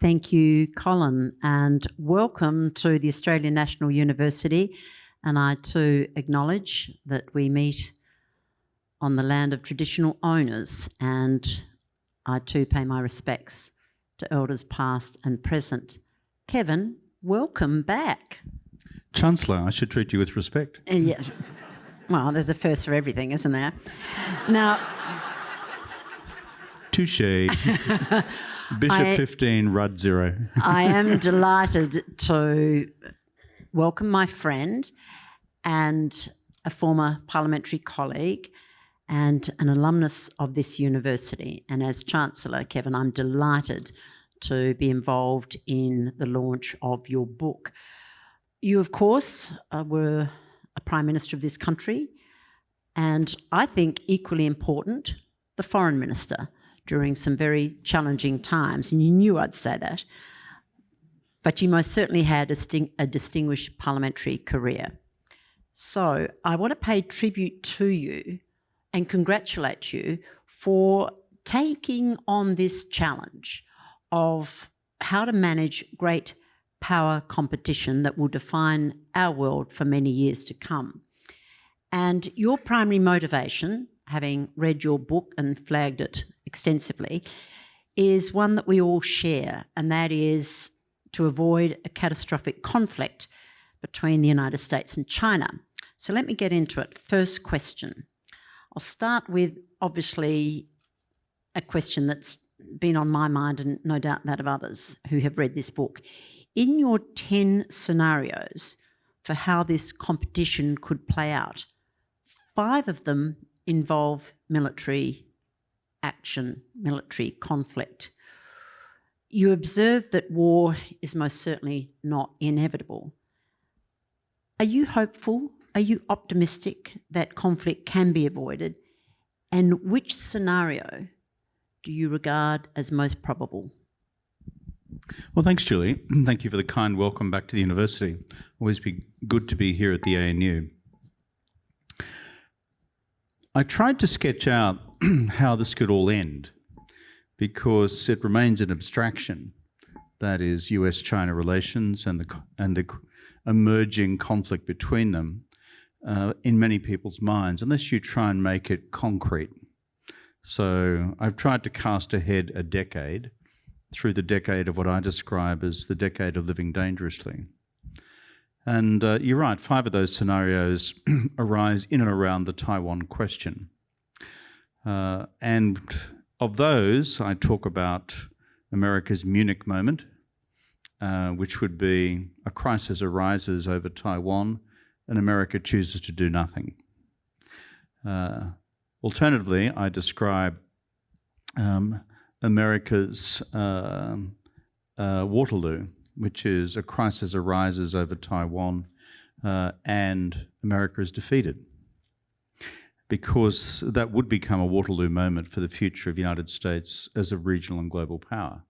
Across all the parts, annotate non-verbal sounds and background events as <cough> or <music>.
Thank you, Colin, and welcome to the Australian National University. And I too acknowledge that we meet on the land of traditional owners, and I too pay my respects to elders past and present. Kevin, welcome back. Chancellor, I should treat you with respect. Uh, yeah. Well, there's a first for everything, isn't there? Now, Touche. <laughs> Bishop I- 15, Rudd 0. I am <laughs> delighted to welcome my friend and a former parliamentary colleague and an alumnus of this university. And as Chancellor, Kevin, I'm delighted to be involved in the launch of your book. You, of course, uh, were a Prime Minister of this country, and I think equally important, the Foreign Minister during some very challenging times. And you knew I'd say that. But you most certainly had a, a distinguished parliamentary career. So I want to pay tribute to you and congratulate you for taking on this challenge of how to manage great power competition that will define our world for many years to come. And your primary motivation, having read your book and flagged it extensively, is one that we all share, and that is to avoid a catastrophic conflict between the United States and China. So let me get into it. First question. I'll start with obviously a question that's been on my mind and no doubt that of others who have read this book. In your 10 scenarios for how this competition could play out, five of them involve military action, military conflict. You observe that war is most certainly not inevitable. Are you hopeful? Are you optimistic that conflict can be avoided? And which scenario do you regard as most probable? Well, thanks, Julie. <clears throat> Thank you for the kind welcome back to the university. Always be good to be here at the ANU. I tried to sketch out <clears throat> how this could all end because it remains an abstraction. That is US-China relations and the and the emerging conflict between them uh, in many people's minds, unless you try and make it concrete. So I've tried to cast ahead a decade through the decade of what I describe as the decade of living dangerously. And uh, you're right, five of those scenarios <clears throat> arise in and around the Taiwan question. Uh, and of those, I talk about America's Munich moment, uh, which would be a crisis arises over Taiwan and America chooses to do nothing. Uh, alternatively, I describe um, America's um, uh, Waterloo, which is a crisis arises over Taiwan uh, and America is defeated. Because that would become a Waterloo moment for the future of the United States as a regional and global power.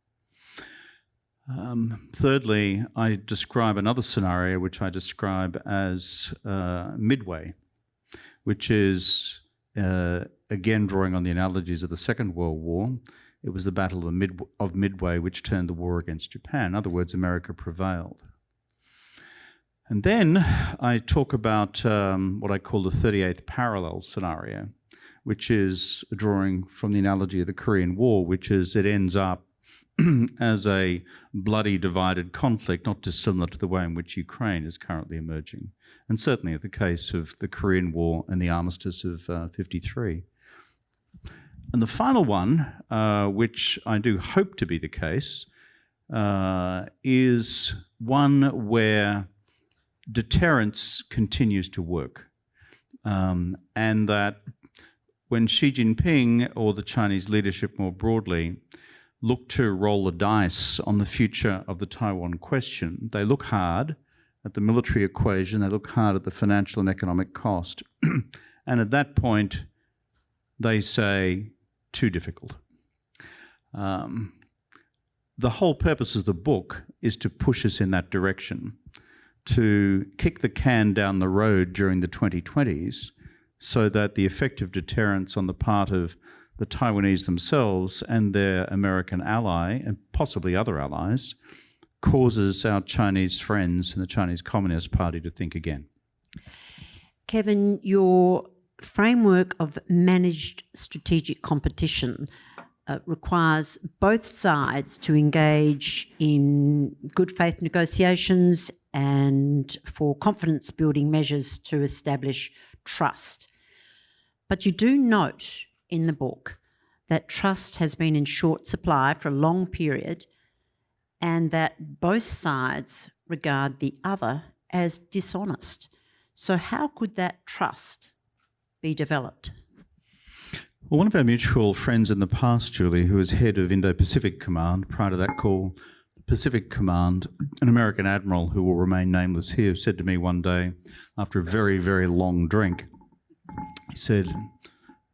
Um, thirdly, I describe another scenario which I describe as uh, Midway, which is, uh, again, drawing on the analogies of the Second World War. It was the Battle of, Mid- of Midway which turned the war against Japan. In other words, America prevailed. And then I talk about um, what I call the 38th parallel scenario, which is a drawing from the analogy of the Korean War, which is it ends up <clears throat> as a bloody divided conflict, not dissimilar to the way in which Ukraine is currently emerging, and certainly the case of the Korean War and the armistice of uh, 53. And the final one, uh, which I do hope to be the case, uh, is one where deterrence continues to work. Um, and that when Xi Jinping or the Chinese leadership more broadly look to roll the dice on the future of the Taiwan question, they look hard at the military equation, they look hard at the financial and economic cost. <clears throat> and at that point, they say, too difficult. Um, the whole purpose of the book is to push us in that direction, to kick the can down the road during the 2020s so that the effective deterrence on the part of the Taiwanese themselves and their American ally, and possibly other allies, causes our Chinese friends and the Chinese Communist Party to think again. Kevin, your framework of managed strategic competition uh, requires both sides to engage in good faith negotiations and for confidence building measures to establish trust. But you do note in the book that trust has been in short supply for a long period and that both sides regard the other as dishonest. So, how could that trust be developed? Well, one of our mutual friends in the past, Julie, who was head of Indo Pacific Command, prior to that call, Pacific Command, an American admiral who will remain nameless here, said to me one day after a very, very long drink, he said,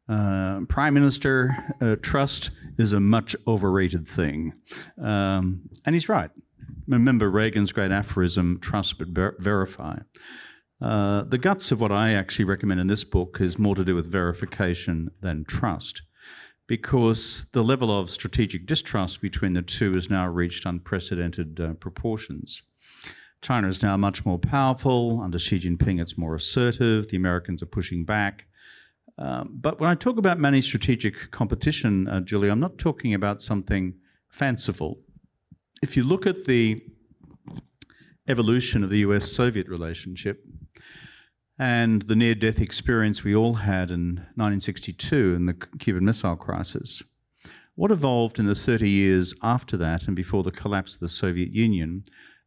uh, Prime Minister, uh, trust is a much overrated thing. Um, and he's right. Remember Reagan's great aphorism, trust but ver verify. Uh, the guts of what I actually recommend in this book is more to do with verification than trust, because the level of strategic distrust between the two has now reached unprecedented uh, proportions. China is now much more powerful. Under Xi Jinping, it's more assertive. The Americans are pushing back. Um, but when I talk about managed strategic competition, uh, Julie, I'm not talking about something fanciful. If you look at the evolution of the US-Soviet relationship and the near-death experience we all had in 1962 in the Cuban Missile Crisis, what evolved in the 30 years after that and before the collapse of the Soviet Union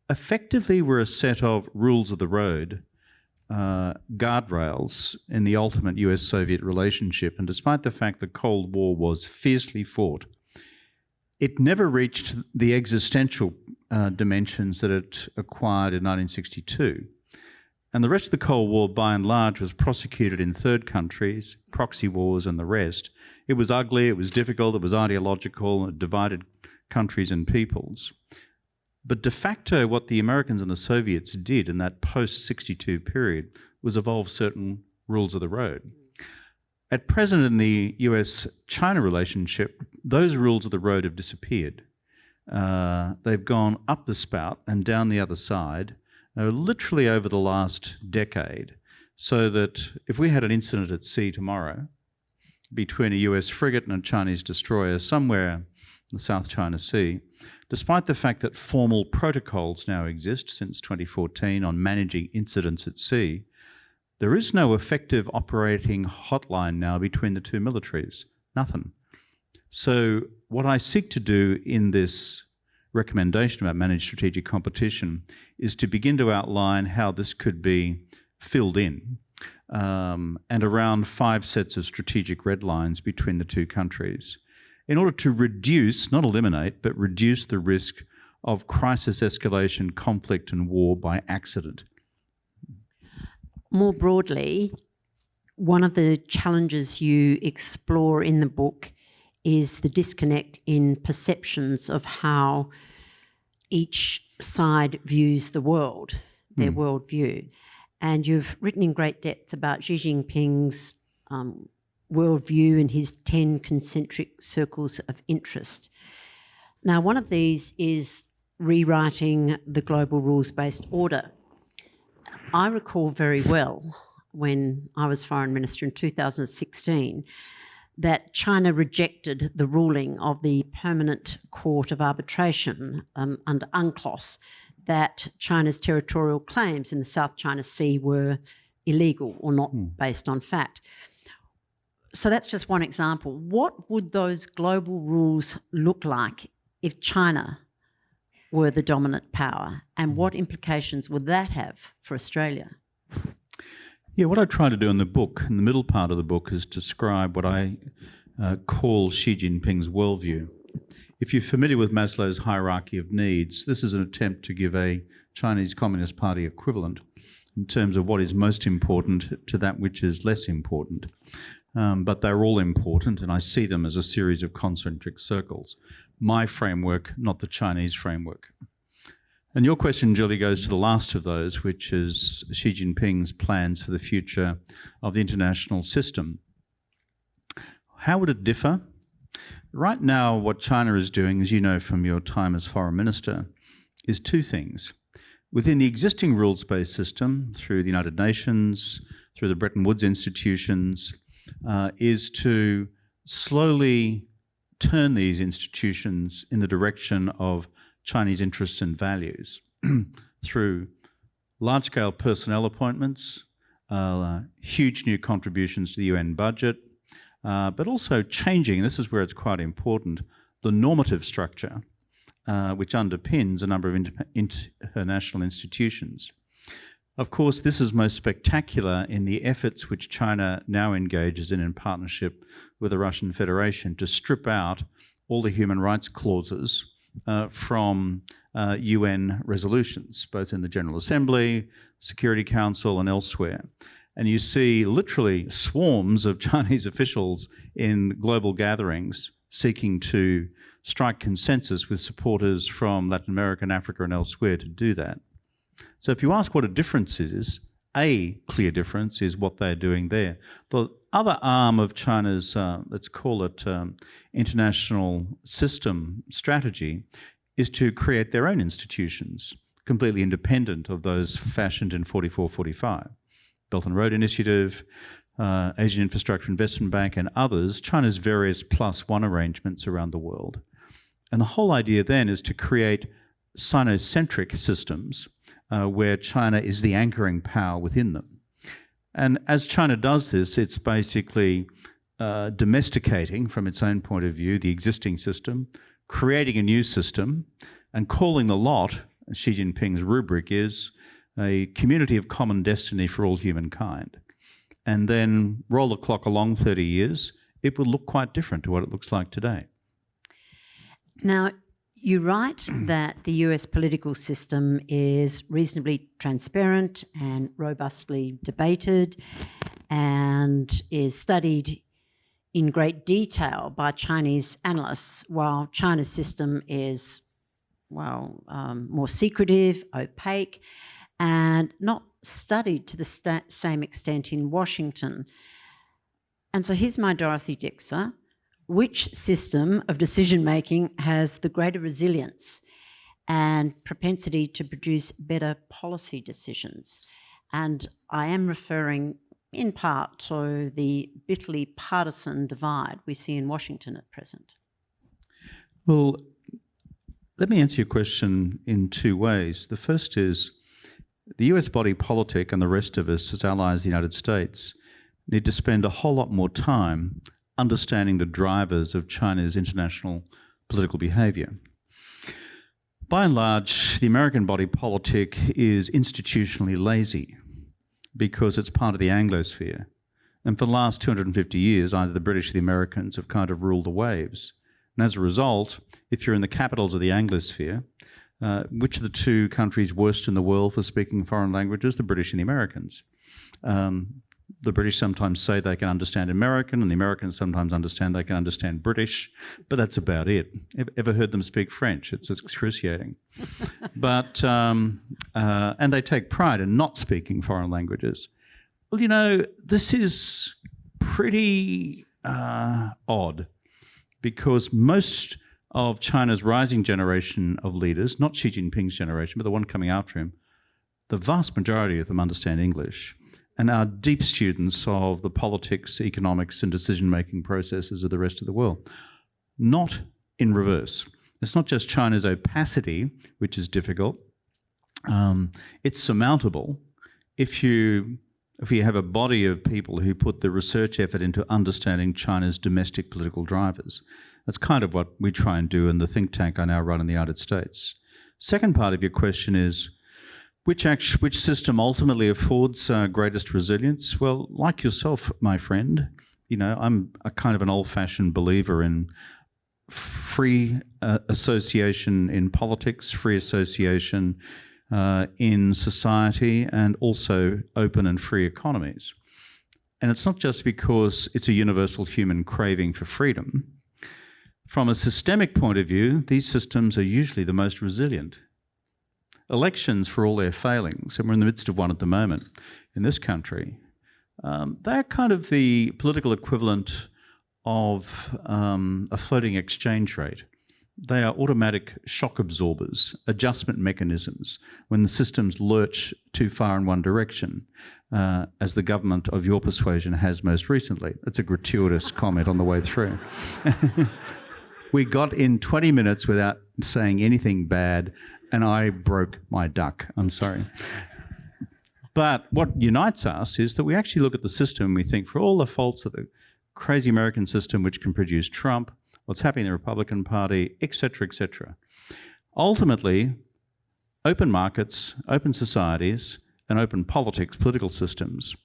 effectively were a set of rules of the road uh, guardrails in the ultimate US Soviet relationship. And despite the fact the Cold War was fiercely fought, it never reached the existential uh, dimensions that it acquired in 1962. And the rest of the Cold War, by and large, was prosecuted in third countries, proxy wars, and the rest. It was ugly, it was difficult, it was ideological, it divided countries and peoples. But de facto, what the Americans and the Soviets did in that post 62 period was evolve certain rules of the road. At present, in the US China relationship, those rules of the road have disappeared. Uh, they've gone up the spout and down the other side, uh, literally over the last decade. So that if we had an incident at sea tomorrow between a US frigate and a Chinese destroyer somewhere in the South China Sea, despite the fact that formal protocols now exist since 2014 on managing incidents at sea, there is no effective operating hotline now between the two militaries. Nothing. So what I seek to do in this recommendation about managed strategic competition is to begin to outline how this could be filled in um, and around five sets of strategic red lines between the two countries in order to reduce, not eliminate, but reduce the risk of crisis escalation, conflict, and war by accident. More broadly, one of the challenges you explore in the book is the disconnect in perceptions of how each side views the world, their mm. worldview. And you've written in great depth about Xi Jinping's um, worldview and his 10 concentric circles of interest. Now, one of these is rewriting the global rules-based order. I recall very well when I was foreign minister in 2016 that China rejected the ruling of the Permanent Court of Arbitration um, under UNCLOS that China's territorial claims in the South China Sea were illegal or not mm. based on fact so that's just one example. What would those global rules look like if China were the dominant power? And what implications would that have for Australia? Yeah, what I try to do in the book, in the middle part of the book, is describe what I uh, call Xi Jinping's worldview. If you're familiar with Maslow's hierarchy of needs, this is an attempt to give a Chinese Communist Party equivalent in terms of what is most important to that which is less important um, but they're all important, and I see them as a series of concentric circles. My framework, not the Chinese framework. And your question, Julie, goes to the last of those, which is Xi Jinping's plans for the future of the international system. How would it differ? Right now, what China is doing, as you know from your time as foreign minister, is two things. Within the existing rules-based system, through the United Nations, through the Bretton Woods institutions, uh, is to slowly turn these institutions in the direction of Chinese interests and values <clears throat> through large-scale personnel appointments, uh, huge new contributions to the UN budget, uh, but also changing, this is where it's quite important, the normative structure uh, which underpins a number of inter international institutions. Of course, this is most spectacular in the efforts which China now engages in in partnership with the Russian Federation to strip out all the human rights clauses uh, from uh, UN resolutions, both in the General Assembly, Security Council and elsewhere. And you see literally swarms of <laughs> Chinese officials in global gatherings seeking to strike consensus with supporters from Latin America and Africa and elsewhere to do that. So if you ask what a difference is, a clear difference is what they're doing there. The other arm of China's, uh, let's call it um, international system strategy, is to create their own institutions, completely independent of those fashioned in 44-45. Belt and Road Initiative, uh, Asian Infrastructure Investment Bank and others, China's various plus one arrangements around the world. And the whole idea then is to create Sinocentric systems uh, where China is the anchoring power within them. And as China does this, it's basically uh, domesticating, from its own point of view, the existing system, creating a new system, and calling the lot, Xi Jinping's rubric is, a community of common destiny for all humankind. And then roll the clock along 30 years, it will look quite different to what it looks like today. Now, you write <clears throat> that the US political system is reasonably transparent and robustly debated and is studied in great detail by Chinese analysts, while China's system is, well, um, more secretive, opaque, and not studied to the same extent in Washington. And so here's my Dorothy Dixer which system of decision making has the greater resilience and propensity to produce better policy decisions. And I am referring in part to the bitterly partisan divide we see in Washington at present. Well, let me answer your question in two ways. The first is the US body politic and the rest of us as allies of the United States need to spend a whole lot more time understanding the drivers of China's international political behavior. By and large, the American body politic is institutionally lazy because it's part of the Anglosphere. And for the last 250 years, either the British or the Americans have kind of ruled the waves. And as a result, if you're in the capitals of the Anglosphere, uh, which of the two countries worst in the world for speaking foreign languages? The British and the Americans. Um, the British sometimes say they can understand American, and the Americans sometimes understand they can understand British, but that's about it. Ever heard them speak French? It's excruciating. <laughs> but um, uh, and they take pride in not speaking foreign languages. Well, you know, this is pretty uh, odd because most of China's rising generation of leaders, not Xi Jinping's generation, but the one coming after him, the vast majority of them understand English and are deep students of the politics, economics, and decision-making processes of the rest of the world. Not in reverse. It's not just China's opacity, which is difficult. Um, it's surmountable if you if you have a body of people who put the research effort into understanding China's domestic political drivers. That's kind of what we try and do in the think tank I now run in the United States. Second part of your question is, which, act, which system ultimately affords uh, greatest resilience? Well, like yourself, my friend, you know, I'm a kind of an old-fashioned believer in free uh, association in politics, free association uh, in society, and also open and free economies. And it's not just because it's a universal human craving for freedom. From a systemic point of view, these systems are usually the most resilient elections, for all their failings, and we're in the midst of one at the moment in this country, um, they're kind of the political equivalent of um, a floating exchange rate. They are automatic shock absorbers, adjustment mechanisms when the systems lurch too far in one direction, uh, as the government of your persuasion has most recently. That's a gratuitous comment on the way through. <laughs> we got in 20 minutes without saying anything bad, and I broke my duck. I'm sorry. But what unites us is that we actually look at the system and we think, for all the faults of the crazy American system, which can produce Trump, what's happening in the Republican Party, etc., etc. Ultimately, open markets, open societies, and open politics, political systems,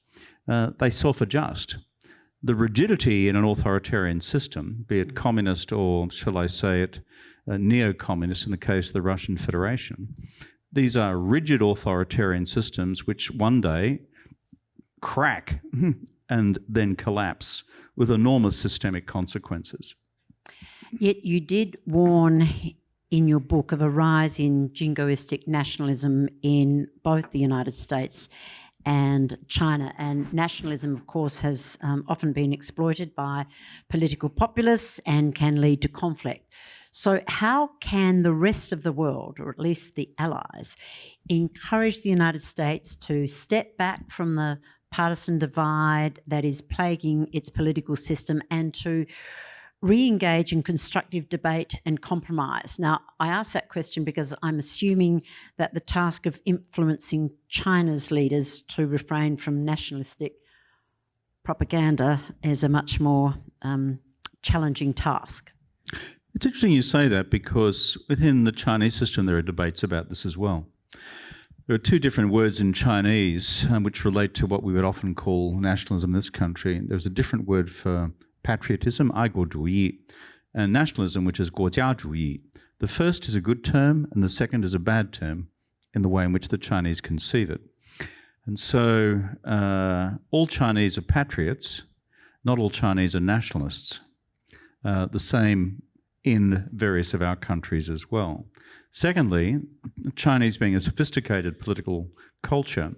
uh, they self-adjust. The rigidity in an authoritarian system, be it communist or, shall I say it, uh, neo-communist in the case of the Russian Federation, these are rigid authoritarian systems which one day crack <laughs> and then collapse with enormous systemic consequences. Yet you did warn in your book of a rise in jingoistic nationalism in both the United States and China. And nationalism, of course, has um, often been exploited by political populists and can lead to conflict. So, how can the rest of the world, or at least the allies, encourage the United States to step back from the partisan divide that is plaguing its political system and to re-engage in constructive debate and compromise. Now, I ask that question because I'm assuming that the task of influencing China's leaders to refrain from nationalistic propaganda is a much more um, challenging task. It's interesting you say that because within the Chinese system there are debates about this as well. There are two different words in Chinese um, which relate to what we would often call nationalism in this country. There's a different word for patriotism, aiguo and nationalism, which is guojia The first is a good term and the second is a bad term in the way in which the Chinese conceive it. And so uh, all Chinese are patriots, not all Chinese are nationalists. Uh, the same in various of our countries as well. Secondly, Chinese being a sophisticated political culture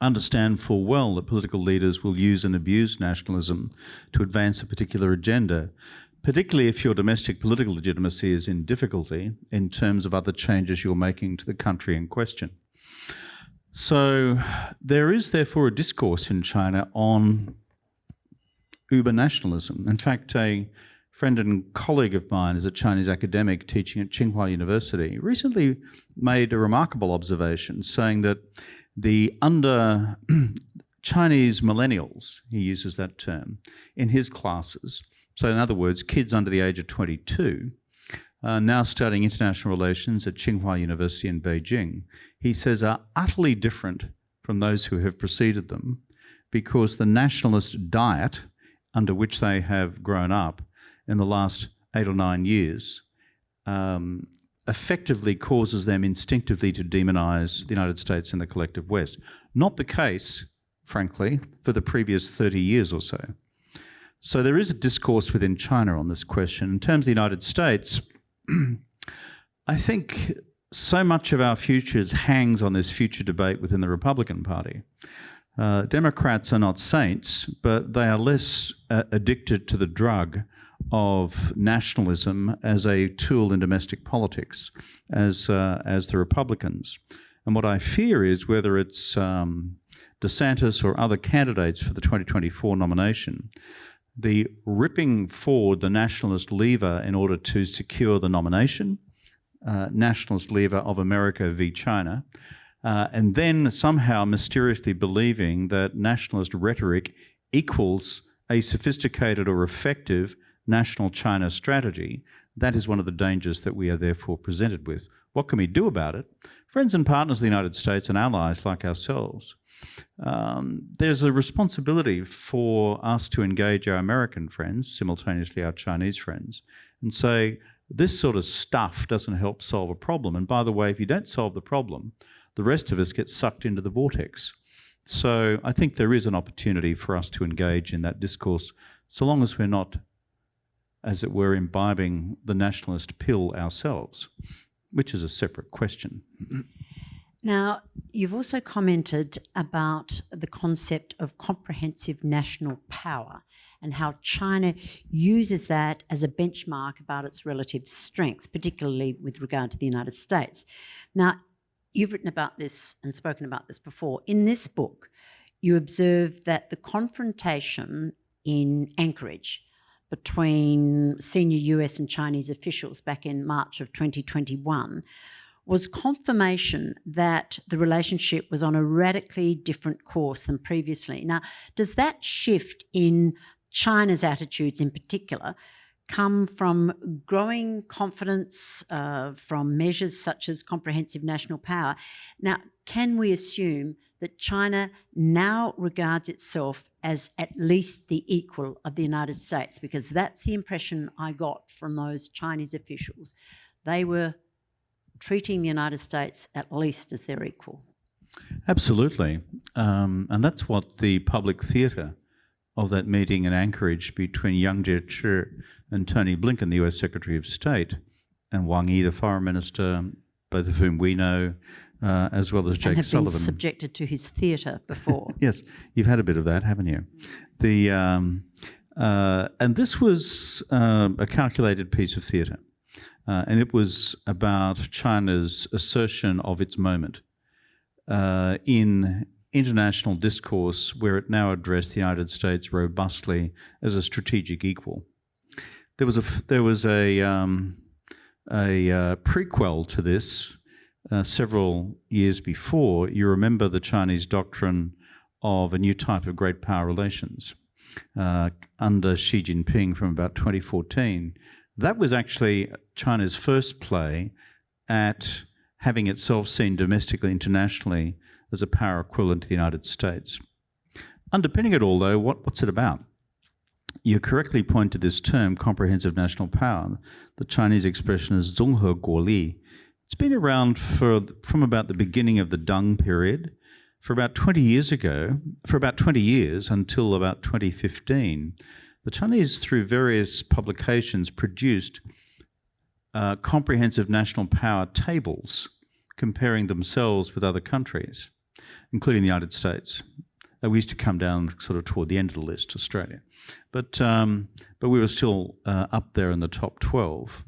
understand full well that political leaders will use and abuse nationalism to advance a particular agenda, particularly if your domestic political legitimacy is in difficulty in terms of other changes you're making to the country in question. So there is therefore a discourse in China on uber nationalism. In fact, a friend and colleague of mine is a Chinese academic teaching at Tsinghua University, recently made a remarkable observation saying that the under <clears throat> Chinese millennials, he uses that term, in his classes, so in other words, kids under the age of 22, are now studying international relations at Tsinghua University in Beijing, he says are utterly different from those who have preceded them because the nationalist diet under which they have grown up in the last eight or nine years um, effectively causes them instinctively to demonize the United States and the collective West. Not the case, frankly, for the previous 30 years or so. So there is a discourse within China on this question. In terms of the United States, <clears throat> I think so much of our futures hangs on this future debate within the Republican Party. Uh, Democrats are not saints, but they are less uh, addicted to the drug of nationalism as a tool in domestic politics as, uh, as the Republicans. And what I fear is whether it's um, DeSantis or other candidates for the 2024 nomination, the ripping forward the nationalist lever in order to secure the nomination, uh, nationalist lever of America v. China, uh, and then somehow mysteriously believing that nationalist rhetoric equals a sophisticated or effective national China strategy, that is one of the dangers that we are therefore presented with. What can we do about it? Friends and partners of the United States and allies like ourselves, um, there's a responsibility for us to engage our American friends, simultaneously our Chinese friends, and say, this sort of stuff doesn't help solve a problem. And by the way, if you don't solve the problem, the rest of us get sucked into the vortex. So I think there is an opportunity for us to engage in that discourse, so long as we're not as it were, imbibing the nationalist pill ourselves. which is a separate question. Now, you've also commented about the concept of comprehensive national power and how China uses that as a benchmark about its relative strength, particularly with regard to the United States. Now, you've written about this and spoken about this before. In this book, you observe that the confrontation in Anchorage between senior US and Chinese officials back in March of 2021 was confirmation that the relationship was on a radically different course than previously. Now, does that shift in China's attitudes in particular come from growing confidence uh, from measures such as comprehensive national power? Now, can we assume that China now regards itself as at least the equal of the United States, because that's the impression I got from those Chinese officials. They were treating the United States at least as their equal. Absolutely. Um, and that's what the public theatre of that meeting in Anchorage between Yang Jiechi and Tony Blinken, the US Secretary of State, and Wang Yi, the Foreign Minister, both of whom we know, uh, as well as Jake and have Sullivan. been subjected to his theatre before. <laughs> yes, you've had a bit of that, haven't you? The um, uh, and this was uh, a calculated piece of theatre, uh, and it was about China's assertion of its moment uh, in international discourse, where it now addressed the United States robustly as a strategic equal. There was a there was a um, a uh, prequel to this uh, several years before, you remember the Chinese doctrine of a new type of great power relations uh, under Xi Jinping from about 2014. That was actually China's first play at having itself seen domestically, internationally as a power equivalent to the United States. Underpinning it all, though, what, what's it about? You correctly point to this term, comprehensive national power. The Chinese expression is zonghe guoli, it's been around for from about the beginning of the Deng period. For about 20 years ago, for about 20 years until about 2015, the Chinese, through various publications, produced uh, comprehensive national power tables comparing themselves with other countries, including the United States. Uh, we used to come down sort of toward the end of the list, Australia, but um, but we were still uh, up there in the top 12.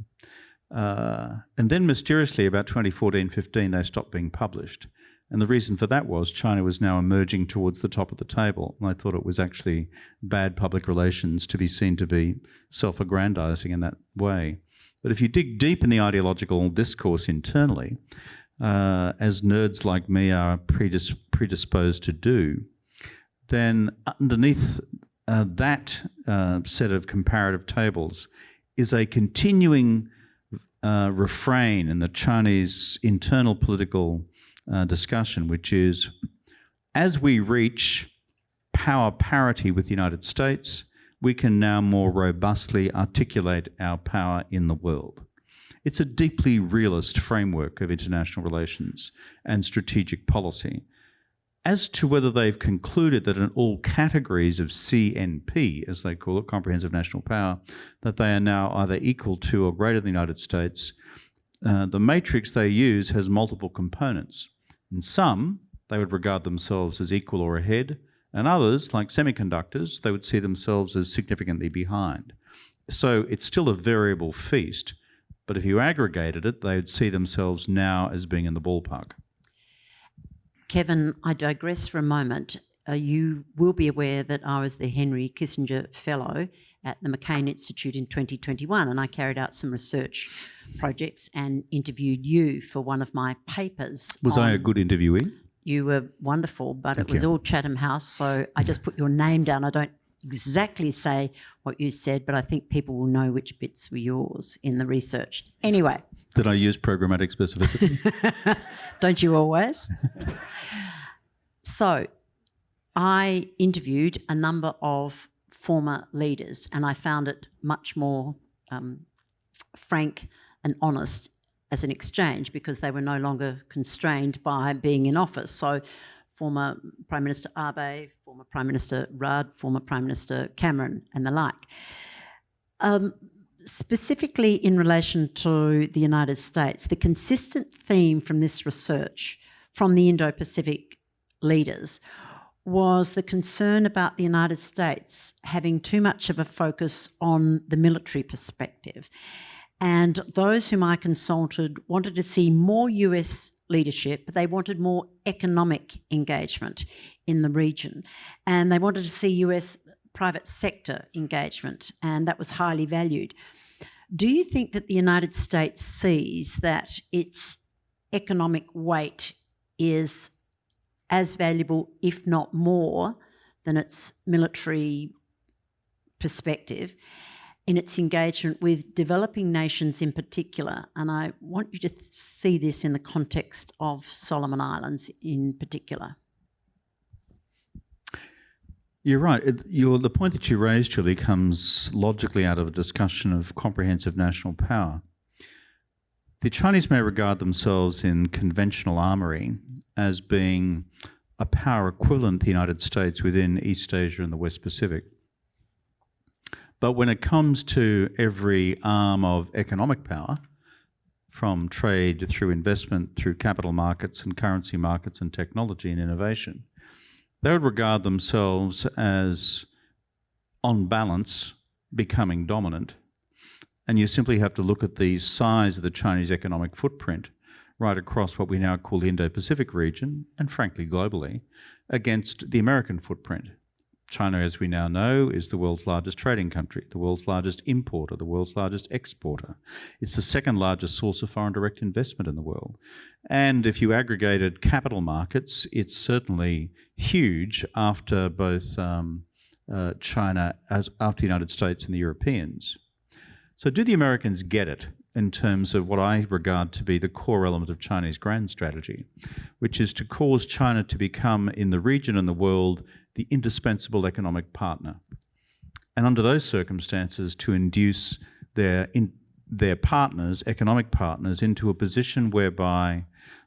Uh, and then mysteriously, about 2014 15, they stopped being published. And the reason for that was China was now emerging towards the top of the table. And I thought it was actually bad public relations to be seen to be self aggrandizing in that way. But if you dig deep in the ideological discourse internally, uh, as nerds like me are predis- predisposed to do, then underneath uh, that uh, set of comparative tables is a continuing uh, refrain in the Chinese internal political uh, discussion, which is as we reach power parity with the United States, we can now more robustly articulate our power in the world. It's a deeply realist framework of international relations and strategic policy as to whether they've concluded that in all categories of CNP, as they call it, comprehensive national power, that they are now either equal to or greater than the United States, uh, the matrix they use has multiple components. In some, they would regard themselves as equal or ahead, and others, like semiconductors, they would see themselves as significantly behind. So it's still a variable feast, but if you aggregated it, they would see themselves now as being in the ballpark. Kevin, I digress for a moment. Uh, you will be aware that I was the Henry Kissinger Fellow at the McCain Institute in 2021, and I carried out some research projects and interviewed you for one of my papers. Was I a good interviewee? You were wonderful, but Thank it was you. all Chatham House, so I just put your name down. I don't exactly say what you said, but I think people will know which bits were yours in the research. Anyway, Did I use programmatic specificity? <laughs> don't you always? so, I interviewed a number of former leaders, and I found it much more um, frank and honest as an exchange because they were no longer constrained by being in office. So, former Prime Minister Abe, former Prime Minister Rudd, former Prime Minister Cameron, and the like. Um, specifically in relation to the United States, the consistent theme from this research from the Indo Pacific leaders was the concern about the United States having too much of a focus on the military perspective. And those whom I consulted wanted to see more US leadership, but they wanted more economic engagement in the region. And they wanted to see US private sector engagement, and that was highly valued. Do you think that the United States sees that its economic weight is as valuable, if not more, than its military perspective in its engagement with developing nations in particular? And I want you to see this in the context of Solomon Islands in particular. You're right. It, the point that you raised, Julie, comes logically out of a discussion of comprehensive national power. The Chinese may regard themselves in conventional armory as being a power equivalent to the United States within East Asia and the West Pacific. But when it comes to every arm of economic power, from trade through investment, through capital markets and currency markets and technology and innovation, they would regard themselves as, on balance, becoming dominant. And you simply have to look at the size of the Chinese economic footprint right across what we now call the Indo-Pacific region, and frankly globally, against the American footprint. China, as we now know, is the world's largest trading country, the world's largest importer, the world's largest exporter. It's the second largest source of foreign direct investment in the world. And if you aggregated capital markets, it's certainly huge after both um, uh, China, as after the United States and the Europeans. So do the Americans get it in terms of what I regard to be the core element of Chinese grand strategy, which is to cause China to become, in the region and the world, the indispensable economic partner. And under those circumstances, to induce their, in, their partners, economic partners, into a position whereby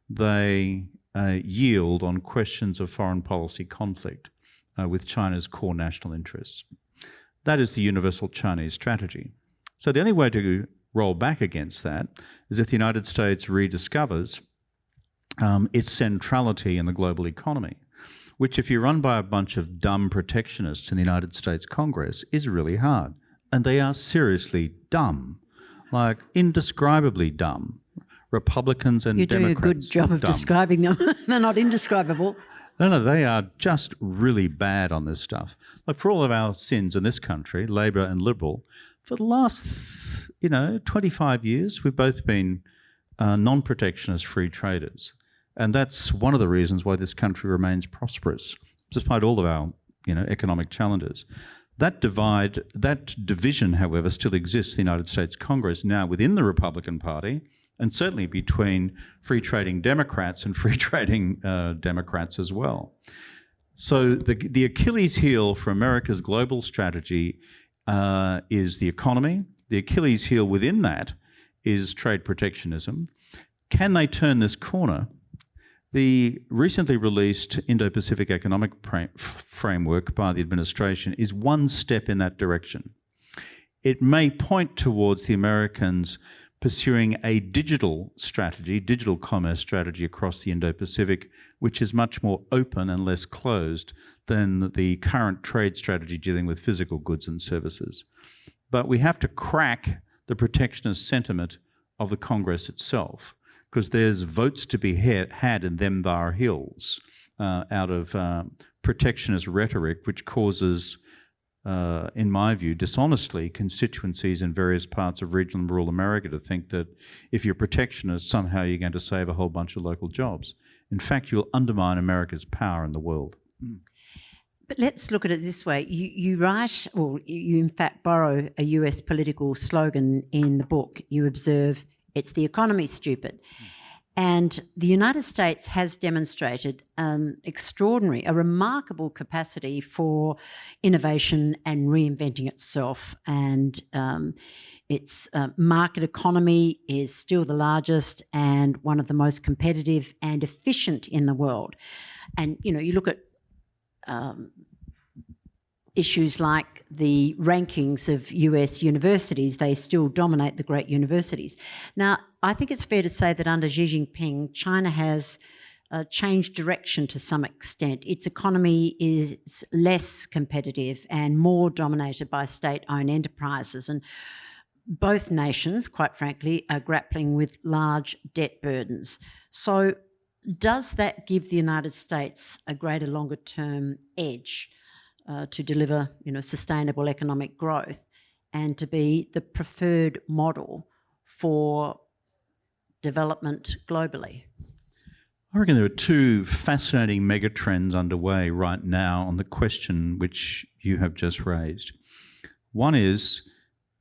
they uh, yield on questions of foreign policy conflict uh, with China's core national interests. That is the universal Chinese strategy. So the only way to roll back against that is if the United States rediscovers um, its centrality in the global economy which if you're run by a bunch of dumb protectionists in the United States Congress is really hard. And they are seriously dumb, like indescribably dumb. Republicans and You're Democrats. doing a good job of dumb. describing them. <laughs> They're not indescribable. No, no, they are just really bad on this stuff. Like for all of our sins in this country, Labor and Liberal, for the last, you know, 25 years, we've both been uh, non-protectionist free traders. And that's one of the reasons why this country remains prosperous, despite all of our you know, economic challenges. That divide, that division, however, still exists in the United States Congress now within the Republican Party, and certainly between free trading Democrats and <laughs> free trading uh, Democrats as well. So the, the Achilles heel for America's global strategy uh, is the economy. The Achilles heel within that is trade protectionism. Can they turn this corner? The recently released Indo-Pacific Economic Framework by the administration is one step in that direction. It may point towards the Americans pursuing a digital strategy, digital commerce strategy across the Indo-Pacific, which is much more open and less closed than the current trade strategy dealing with physical goods and services. But we have to crack the protectionist sentiment of the Congress itself because there's votes to be had in them bar hills uh, out of uh, protectionist rhetoric, which causes, uh, in my view, dishonestly, constituencies in various parts of regional and rural America to think that if you're protectionist, somehow you're going to save a whole bunch of local jobs. In fact, you'll undermine America's power in the world. But let's look at it this way. You, you write, or you in fact borrow a US political slogan in the book. You observe it's the economy, stupid. And the United States has demonstrated an extraordinary, a remarkable capacity for innovation and reinventing itself. And um, its uh, market economy is still the largest and one of the most competitive and efficient in the world. And, you know, you look at um, issues like the rankings of US universities, they still dominate the great universities. Now, I think it's fair to say that under Xi Jinping, China has uh, changed direction to some extent. Its economy is less competitive and more dominated by state owned enterprises. And both nations, quite frankly, are grappling with large debt burdens. So, does that give the United States a greater longer term edge uh, to deliver you know, sustainable economic growth and to be the preferred model for development globally? I reckon there are two fascinating megatrends underway right now on the question which you have just raised. One is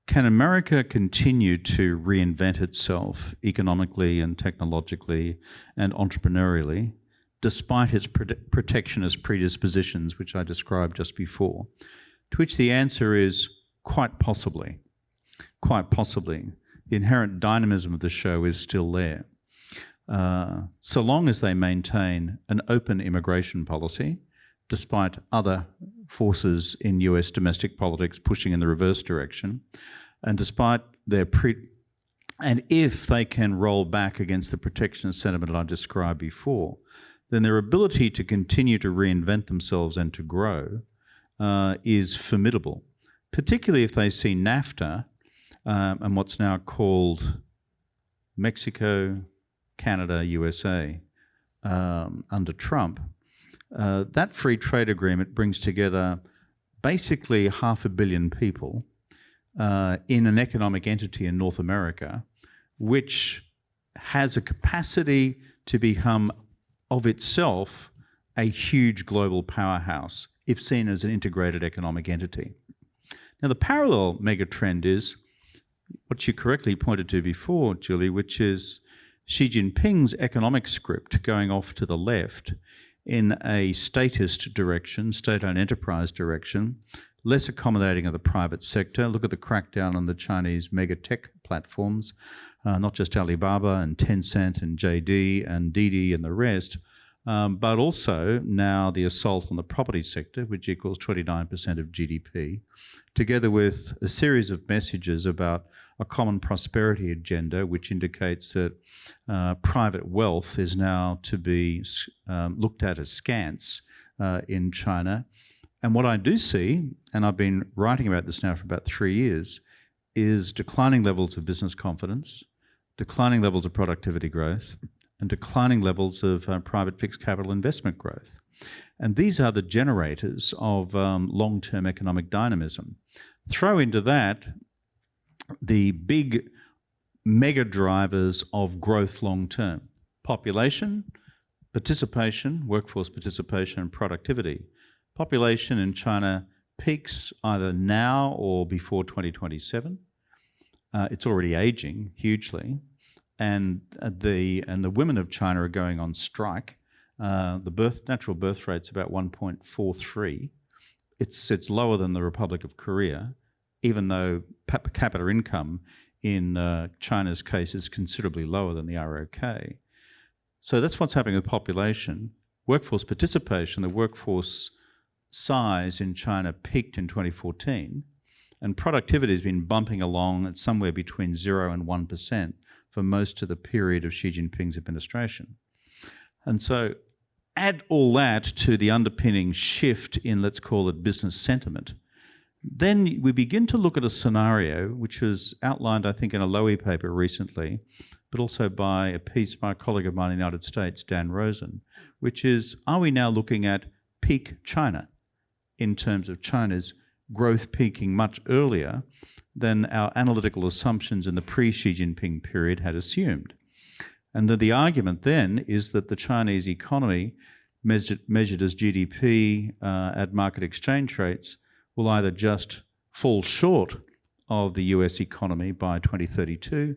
can America continue to reinvent itself economically and technologically and entrepreneurially despite its protectionist predispositions, which I described just before? To which the answer is quite possibly. Quite possibly. The inherent dynamism of the show is still there. Uh, so long as they maintain an open immigration policy, despite other forces in US domestic politics pushing in the reverse direction, and despite their pre and if they can roll back against the protectionist sentiment I described before, then their ability to continue to reinvent themselves and to grow uh, is formidable, particularly if they see NAFTA um, and what's now called Mexico, Canada, USA um, under Trump, uh, that free trade agreement brings together basically half a billion people uh, in an economic entity in North America, which has a capacity to become of itself a huge global powerhouse if seen as an integrated economic entity. Now, the parallel megatrend is what you correctly pointed to before, Julie, which is Xi Jinping's economic script going off to the left in a statist direction, state owned enterprise direction, less accommodating of the private sector. Look at the crackdown on the Chinese mega tech platforms, uh, not just Alibaba and Tencent and JD and Didi and the rest, um, but also now the assault on the property sector, which equals 29% of GDP, together with a series of messages about a common prosperity agenda, which indicates that uh, private wealth is now to be um, looked at as scants uh, in China. And what I do see, and I've been writing about this now for about three years, is declining levels of business confidence, declining levels of productivity growth, and declining levels of uh, private fixed capital investment growth. And these are the generators of um, long term economic dynamism. Throw into that the big mega drivers of growth long term population, participation, workforce participation, and productivity. Population in China peaks either now or before 2027. Uh, it's already aging hugely, and uh, the and the women of China are going on strike. Uh, the birth natural birth rate's about 1.43. It's it's lower than the Republic of Korea, even though per capita income in uh, China's case is considerably lower than the ROK. So that's what's happening with population. Workforce participation, the workforce size in China peaked in 2014, and productivity has been bumping along at somewhere between 0 and 1% for most of the period of Xi Jinping's administration. And so add all that to the underpinning shift in, let's call it, business sentiment then we begin to look at a scenario which was outlined, I think, in a Lowy paper recently, but also by a piece by a colleague of mine in the United States, Dan Rosen, which is are we now looking at peak China in terms of China's growth peaking much earlier than our analytical assumptions in the pre Xi Jinping period had assumed? And that the argument then is that the Chinese economy, measured, measured as GDP uh, at market exchange rates, will either just fall short of the US economy by 2032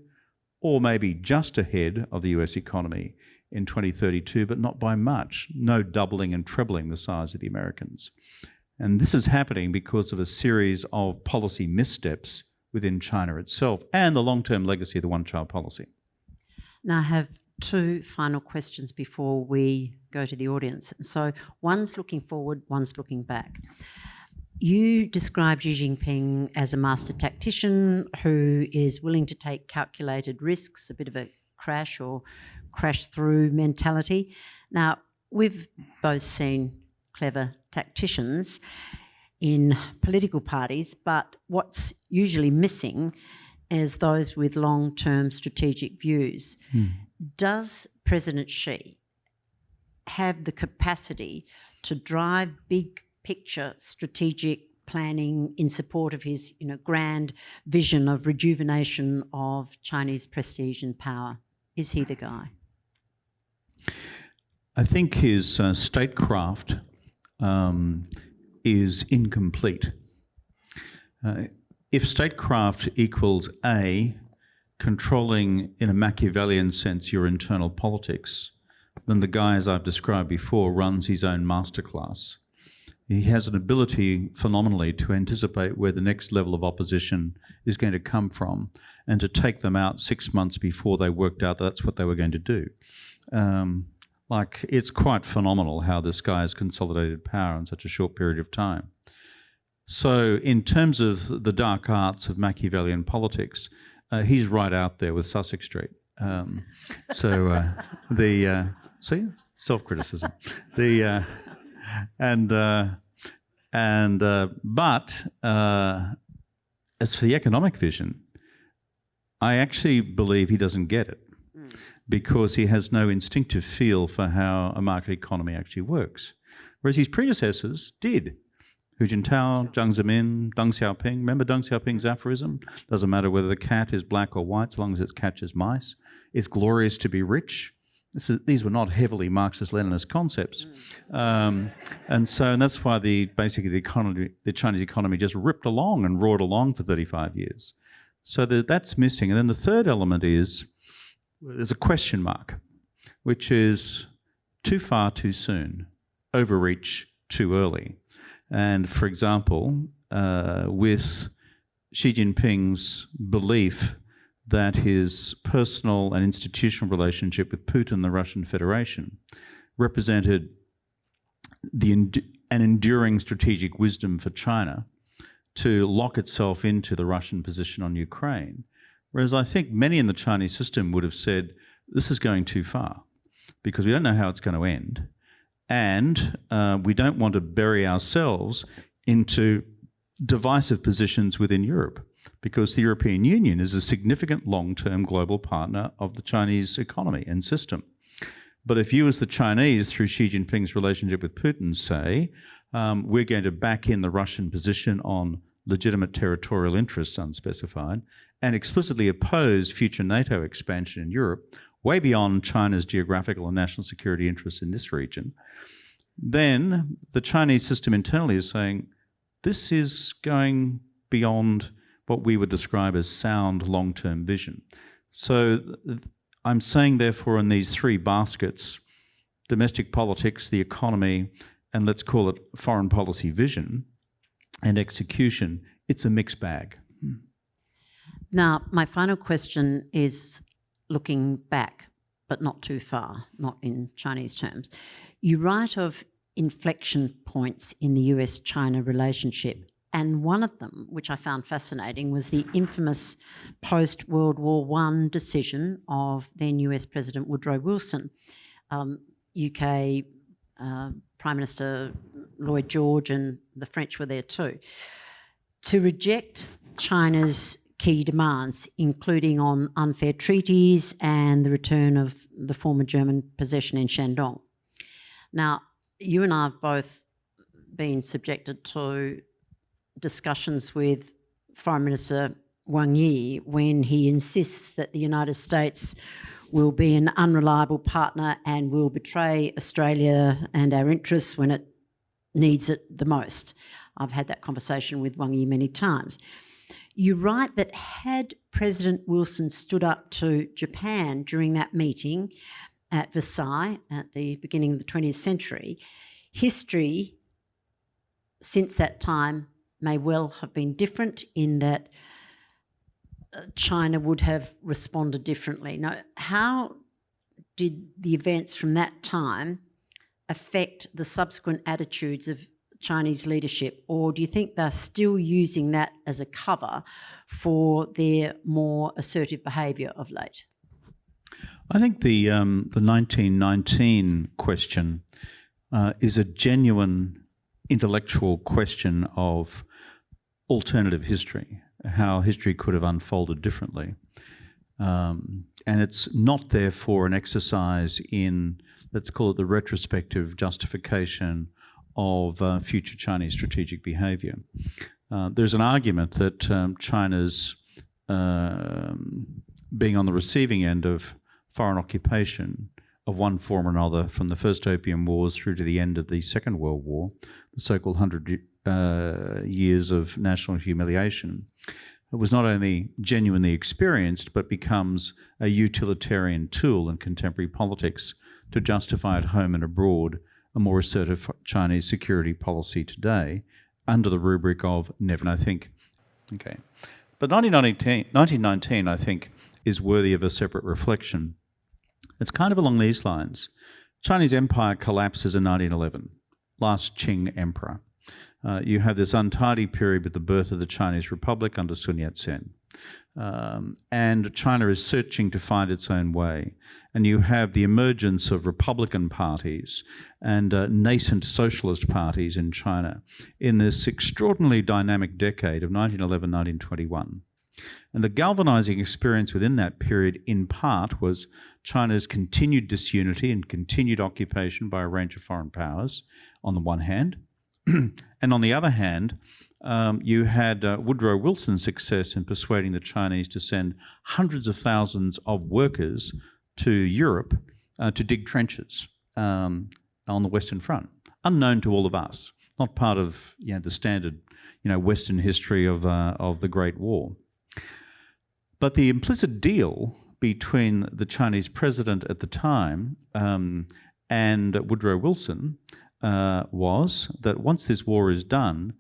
or maybe just ahead of the US economy in 2032, but not by much, no doubling and trebling the size of the Americans. And this is happening because of a series of policy missteps within China itself and the long term legacy of the one child policy. Now, I have two final questions before we go to the audience. So, one's looking forward, one's looking back you describe Xi Jinping as a master tactician who is willing to take calculated risks, a bit of a crash or crash through mentality. Now, we've both seen clever tacticians in political parties, but what's usually missing is those with long term strategic views. Does President Xi have the capacity to drive big picture strategic planning in support of his you know, grand vision of rejuvenation of Chinese prestige and power? Is he the guy? I think his uh, statecraft um, is incomplete. Uh, if statecraft equals A, controlling in a Machiavellian sense your internal politics, then the guy, as I've described before, runs his own masterclass. He has an ability phenomenally to anticipate where the next level of opposition is going to come from and to take them out six months before they worked out that that's what they were going to do. Um, like, it's quite phenomenal how this guy has consolidated power in such a short period of time. So, in terms of the dark arts of Machiavellian politics, uh, he's right out there with Sussex Street. Um, so, uh, <laughs> the uh, see self criticism, the uh, and uh, and uh, but as for the economic vision, I actually believe he doesn't get it because he has no instinctive feel for how a market economy actually works, whereas his predecessors did. Hu Jintao, Jiang Zemin, Deng Xiaoping. Remember Deng Xiaoping's aphorism? Doesn't matter whether the cat is black or white, as long as it catches mice. It's glorious to be rich. Is, these were not heavily Marxist-Leninist concepts, um, and so and that's why the basically the economy, the Chinese economy, just ripped along and roared along for 35 years. So the, that's missing. And then the third element is there's a question mark, which is too far too soon, overreach too early. And for example, uh, with Xi Jinping's belief that his personal and institutional relationship with Putin, the Russian Federation, represented the an enduring strategic wisdom for China to lock itself into the Russian position on Ukraine. Whereas I think many in the Chinese system would have said, this is going too far because we don't know how it's going to end. And uh, we don't want to bury ourselves into divisive positions within Europe because the European Union is a significant long-term global partner of the Chinese economy and system. But if you as the Chinese, through Xi Jinping's relationship with Putin, say, um, we're going to back in the Russian position on legitimate territorial interests unspecified, and explicitly oppose future NATO expansion in Europe, way beyond China's geographical and national security interests in this region, then the Chinese system internally is saying, this is going beyond what we would describe as sound long-term vision. So I'm saying, therefore, in these three baskets, domestic politics, the economy, and let's call it foreign policy vision and execution, it's a mixed bag. Now, my final question is looking back, but not too far, not in Chinese terms. You write of inflection points in the US China relationship. And one of them, which I found fascinating, was the infamous post World War I decision of then US President Woodrow Wilson. Um, UK uh, Prime Minister Lloyd George and the French were there too, to reject China's key demands, including on unfair treaties and the return of the former German possession in Shandong. Now, you and I have both been subjected to discussions with Foreign Minister Wang Yi when he insists that the United States will be an unreliable partner and will betray Australia and our interests when it needs it the most. I've had that conversation with Wang Yi many times. You write that had President Wilson stood up to Japan during that meeting at Versailles at the beginning of the 20th century, history since that time may well have been different in that uh, China would have responded differently. Now, how did the events from that time affect the subsequent attitudes of Chinese leadership, or do you think they're still using that as a cover for their more assertive behaviour of late? I think the um, the 1919 question uh, is a genuine intellectual question of alternative history, how history could have unfolded differently. Um, and it's not therefore an exercise in, let's call it the retrospective justification of uh, future Chinese strategic behavior. Uh, there's an argument that um, China's um, being on the receiving end of foreign occupation of one form or another from the first Opium Wars through to the end of the Second World War, the so-called hundred uh, years of national humiliation, was not only genuinely experienced, but becomes a utilitarian tool in contemporary politics to justify at home and abroad a more assertive Chinese security policy today under the rubric of never. I think, okay. But 1919, 1919, I think, is worthy of a separate reflection. It's kind of along these lines. Chinese empire collapses in 1911, last Qing emperor. Uh, you have this untidy period with the birth of the Chinese Republic under Sun Yat-sen. Um, and China is searching to find its own way. And you have the emergence of Republican parties and uh, nascent socialist parties in China in this extraordinarily dynamic decade of 1911 1921. And the galvanizing experience within that period, in part, was China's continued disunity and continued occupation by a range of foreign powers, on the one hand, <clears throat> and on the other hand, um, you had uh, Woodrow Wilson's success in persuading the Chinese to send hundreds of thousands of workers to Europe uh, to dig trenches um, on the Western Front, unknown to all of us, not part of you know, the standard you know, Western history of, uh, of the Great War. But the implicit deal between the Chinese president at the time um, and Woodrow Wilson uh, was that once this war is done,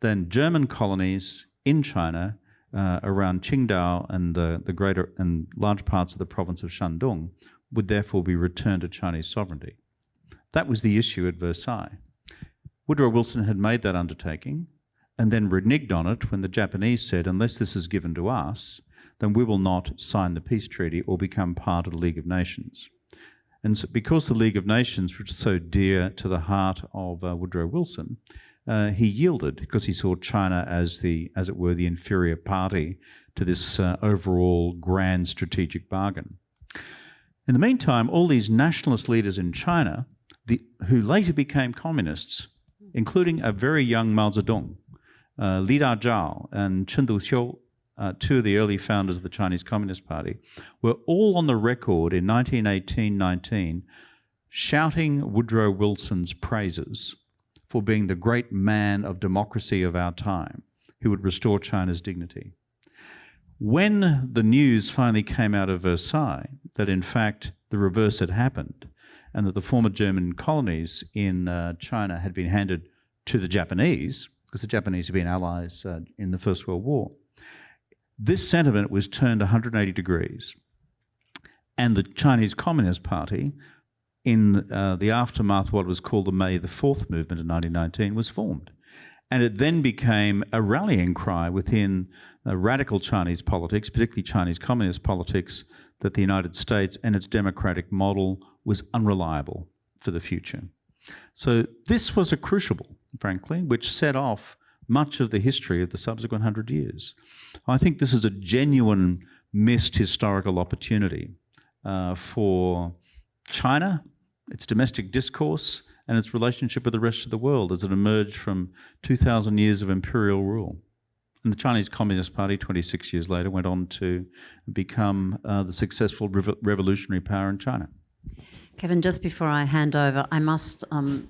then German colonies in China uh, around Qingdao and uh, the greater and large parts of the province of Shandong would therefore be returned to Chinese sovereignty. That was the issue at Versailles. Woodrow Wilson had made that undertaking and then reneged on it when the Japanese said, unless this is given to us, then we will not sign the peace treaty or become part of the League of Nations. And so because the League of Nations was so dear to the heart of uh, Woodrow Wilson, uh, he yielded because he saw China as the, as it were, the inferior party to this uh, overall grand strategic bargain. In the meantime, all these nationalist leaders in China, the, who later became communists, including a very young Mao Zedong, uh, Li Dazhao and Chen Duxiu, uh, two of the early founders of the Chinese Communist Party, were all on the record in 1918-19 shouting Woodrow Wilson's praises for being the great man of democracy of our time who would restore China's dignity. When the news finally came out of Versailles that in fact the reverse had happened and that the former German colonies in uh, China had been handed to the Japanese, because the Japanese had been allies uh, in the First World War, this sentiment was turned 180 degrees. And the Chinese Communist Party, in uh, the aftermath of what was called the May the 4th movement in 1919, was formed. And it then became a rallying cry within uh, radical Chinese politics, particularly Chinese communist politics, that the United States and its democratic model was unreliable for the future. So this was a crucible, frankly, which set off much of the history of the subsequent hundred years. I think this is a genuine missed historical opportunity uh, for China, its domestic discourse, and its relationship with the rest of the world as it emerged from 2,000 years of imperial rule. And the Chinese Communist Party, 26 years later, went on to become uh, the successful rev revolutionary power in China. Kevin, just before I hand over, I must um,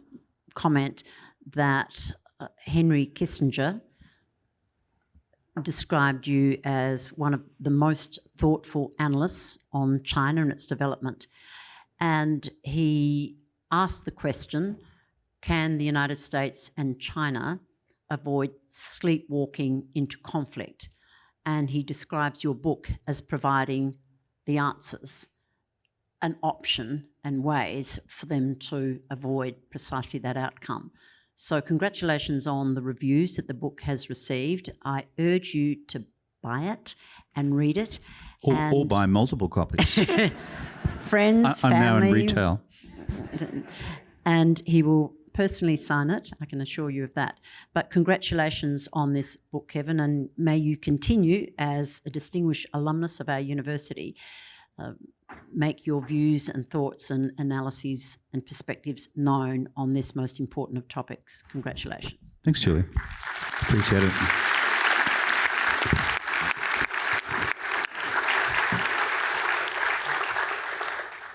comment that uh, Henry Kissinger described you as one of the most thoughtful analysts on China and its development. And he asked the question, can the United States and China avoid sleepwalking into conflict? And he describes your book as providing the answers, an option and ways for them to avoid precisely that outcome. So, congratulations on the reviews that the book has received. I urge you to buy it and read it. Or, and or buy multiple copies. <laughs> friends, I'm now family, in retail. <laughs> and he will personally sign it. I can assure you of that. But congratulations on this book, Kevin, and may you continue as a distinguished alumnus of our university. Uh, make your views and thoughts and analyses and perspectives known on this most important of topics. Congratulations. Thanks, Julie. Appreciate it.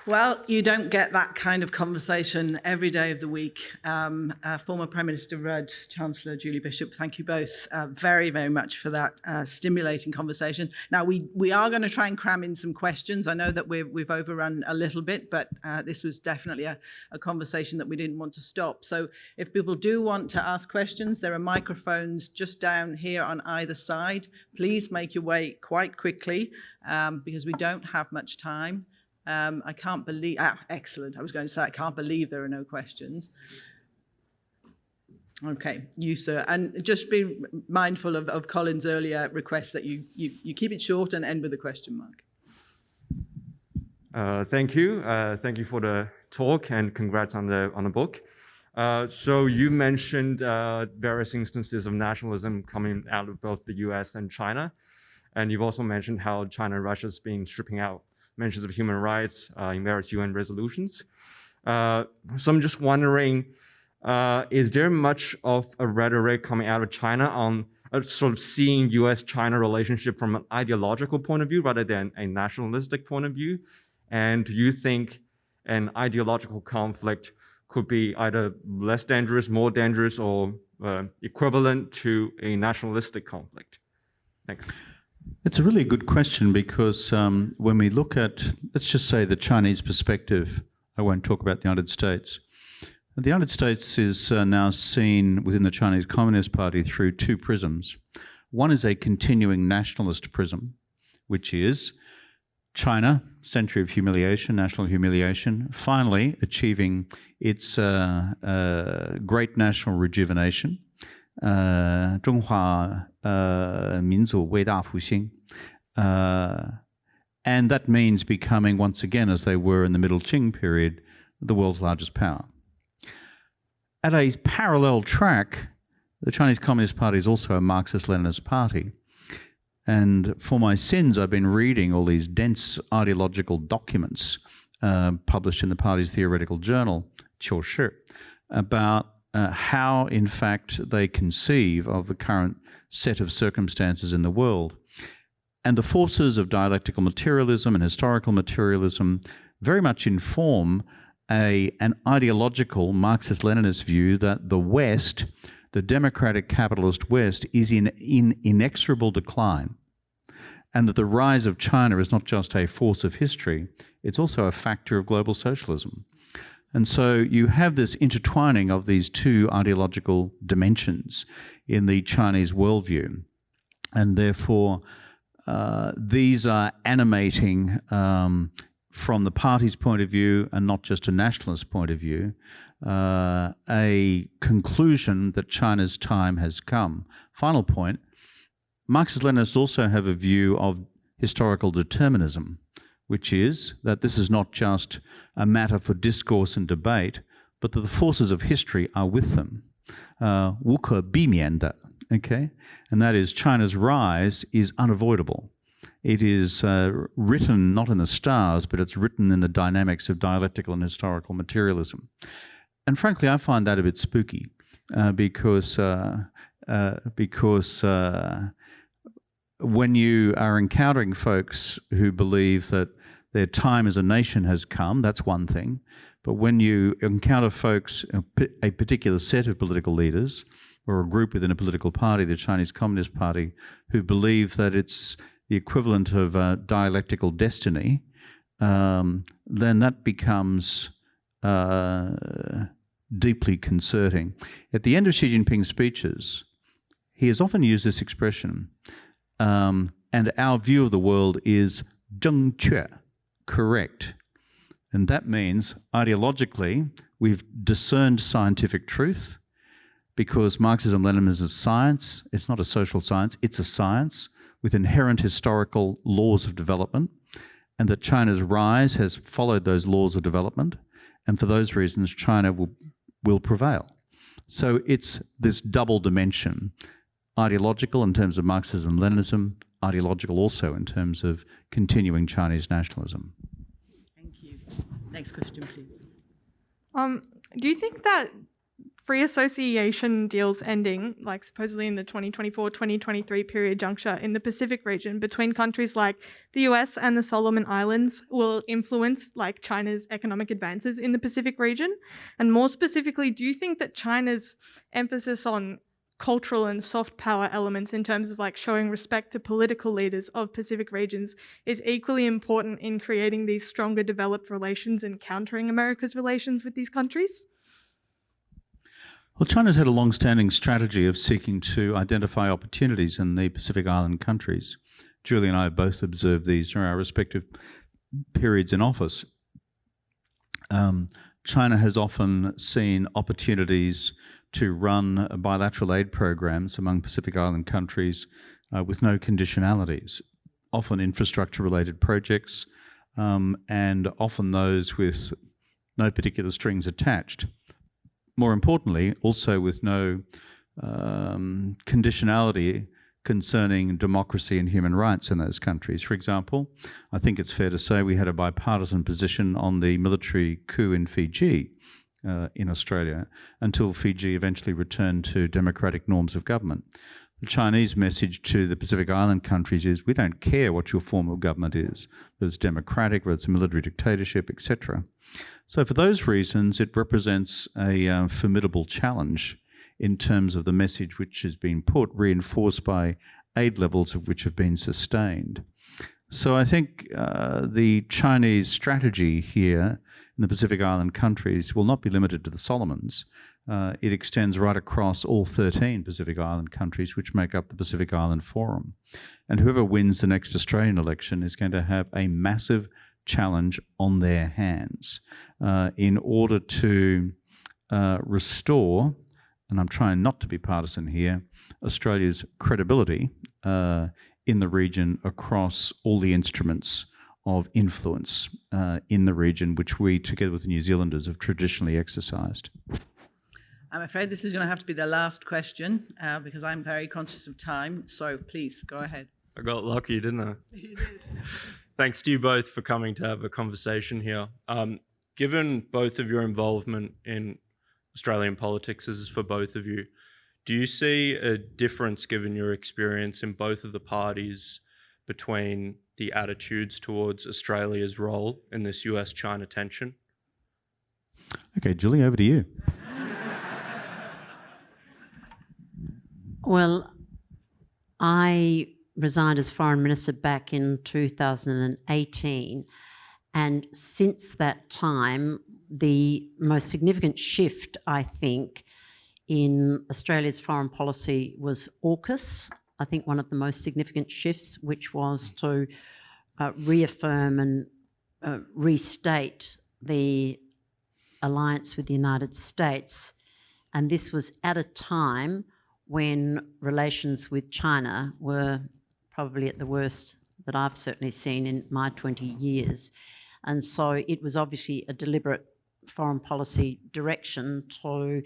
Well, you don't get that kind of conversation every day of the week. Um, uh, former Prime Minister Rudd, Chancellor Julie Bishop, thank you both uh, very, very much for that uh, stimulating conversation. Now, we, we are going to try and cram in some questions. I know that we've, we've overrun a little bit, but uh, this was definitely a, a conversation that we didn't want to stop. So if people do want to ask questions, there are microphones just down here on either side. Please make your way quite quickly um, because we don't have much time. Um, I can't believe, ah, excellent. I was going to say, I can't believe there are no questions. Okay, you, sir. And just be mindful of, of Colin's earlier request that you, you, you keep it short and end with a question mark. Uh, thank you. Uh, thank you for the talk and congrats on the, on the book. Uh, so you mentioned uh, various instances of nationalism coming out of both the US and China. And you've also mentioned how China and Russia has been stripping out mentions of human rights uh, in various UN resolutions. Uh, so I'm just wondering, uh, is there much of a rhetoric coming out of China on sort of seeing US-China relationship from an ideological point of view rather than a nationalistic point of view? And do you think an ideological conflict could be either less dangerous, more dangerous, or uh, equivalent to a nationalistic conflict? Thanks. It's a really good question because um, when we look at, let's just say, the Chinese perspective, I won't talk about the United States. The United States is uh, now seen within the Chinese Communist Party through two prisms. One is a continuing nationalist prism, which is China, century of humiliation, national humiliation, finally achieving its uh, uh, great national rejuvenation 呃，中华呃民族伟大复兴，uh, and that means becoming once again, as they were in the Middle Qing period, the world's largest power. At a parallel track, the Chinese Communist Party is also a Marxist-Leninist party. And for my sins, I've been reading all these dense ideological documents uh, published in the party's theoretical journal, Qiu Shi, about uh, how, in fact, they conceive of the current set of circumstances in the world. And the forces of dialectical materialism and historical materialism very much inform a, an ideological Marxist Leninist view that the West, the democratic capitalist West, is in, in inexorable decline. And that the rise of China is not just a force of history, it's also a factor of global socialism. And so you have this intertwining of these two ideological dimensions in the Chinese worldview. And therefore, uh, these are animating um, from the party's point of view and not just a nationalist point of view, uh, a conclusion that China's time has come. Final point, Marxist-Leninists also have a view of historical determinism which is that this is not just a matter for discourse and debate, but that the forces of history are with them. Uh, Wu okay? And that is China's rise is unavoidable. It is uh, written not in the stars, but it's written in the dynamics of dialectical and historical materialism. And frankly, I find that a bit spooky uh, because, uh, uh because uh, when you are encountering folks who believe that their time as a nation has come, that's one thing. But when you encounter folks, a particular set of political leaders or a group within a political party, the Chinese Communist Party, who believe that it's the equivalent of a dialectical destiny, um, then that becomes uh, deeply concerning. At the end of Xi Jinping's speeches, he has often used this expression um, and our view of the world is 正确, correct. And that means ideologically, we've discerned scientific truth. because Marxism Leninism is a science, it's not a social science, it's a science with inherent historical laws of development, and that China's rise has followed those laws of development, and for those reasons, China will, will prevail. So it's this double dimension ideological in terms of Marxism Leninism, ideological also in terms of continuing Chinese nationalism. Thank you. Next question, please. Um, do you think that free association deals ending, like supposedly in the 2024-2023 period juncture in the Pacific region between countries like the US and the Solomon Islands will influence like China's economic advances in the Pacific region? And more specifically, do you think that China's emphasis on cultural and soft power elements in terms of like showing respect to political leaders of Pacific regions is equally important in creating these stronger developed relations and countering America's relations with these countries? Well, China's had a long standing strategy of seeking to identify opportunities in the Pacific Island countries. Julie and I have both observed these during our respective periods in office. Um, China has often seen opportunities to run bilateral aid programs among Pacific Island countries uh, with no conditionalities, often infrastructure related projects, um, and often those with no particular strings attached more importantly, also with no um, conditionality concerning democracy and human rights in those countries. For example, I think it's fair to say we had a bipartisan position on the military coup in Fiji uh, in Australia until Fiji eventually returned to democratic norms of government. The Chinese message to the Pacific Island countries is we don't care what your form of government is, whether it's democratic, whether it's a military dictatorship, etc. So, for those reasons, it represents a uh, formidable challenge in terms of the message which has been put, reinforced by aid levels of which have been sustained. So, I think uh, the Chinese strategy here in the Pacific Island countries will not be limited to the Solomons. Uh, it extends right across all 13 Pacific Island countries, which make up the Pacific Island Forum. And whoever wins the next Australian election is going to have a massive challenge on their hands uh, in order to uh, restore, and I'm trying not to be partisan here, Australia's credibility uh, in the region across all the instruments of influence uh, in the region, which we, together with the New Zealanders, have traditionally exercised. I'm afraid this is going to have to be the last question uh, because I'm very conscious of time. So please go ahead. I got lucky, didn't I? <laughs> Thanks to you both for coming to have a conversation here. Um, given both of your involvement in Australian politics, as is for both of you, do you see a difference given your experience in both of the parties between the attitudes towards Australia's role in this US China tension? Okay, Julie, over to you. Well, I resigned as foreign minister back in 2018. And since that time, the most significant shift, I think, in Australia's foreign policy was AUKUS. I think one of the most significant shifts, which was to uh, reaffirm and uh, restate the alliance with the United States. And this was at a time when relations with China were probably at the worst that I've certainly seen in my 20 years. And so it was obviously a deliberate foreign policy direction to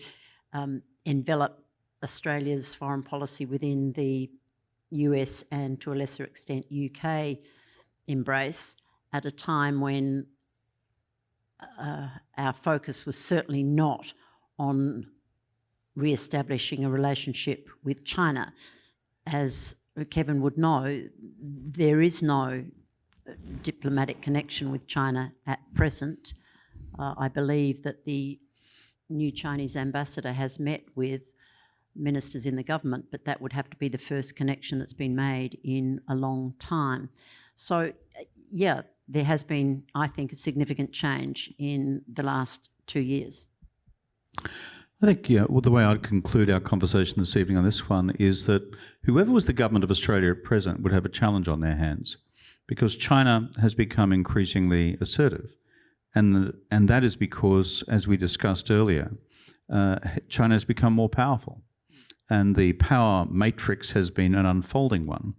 um, envelop Australia's foreign policy within the US and to a lesser extent UK embrace at a time when uh, our focus was certainly not on re-establishing a relationship with China. As Kevin would know, there is no diplomatic connection with China at present. Uh, I believe that the new Chinese ambassador has met with ministers in the government, but that would have to be the first connection that's been made in a long time. So, yeah, there has been, I think, a significant change in the last two years. I think yeah, well, the way I'd conclude our conversation this evening on this one is that whoever was the government of Australia at present would have a challenge on their hands because China has become increasingly assertive And, and that is because, as we discussed earlier, uh, China has become more powerful. And the power matrix has been an unfolding one.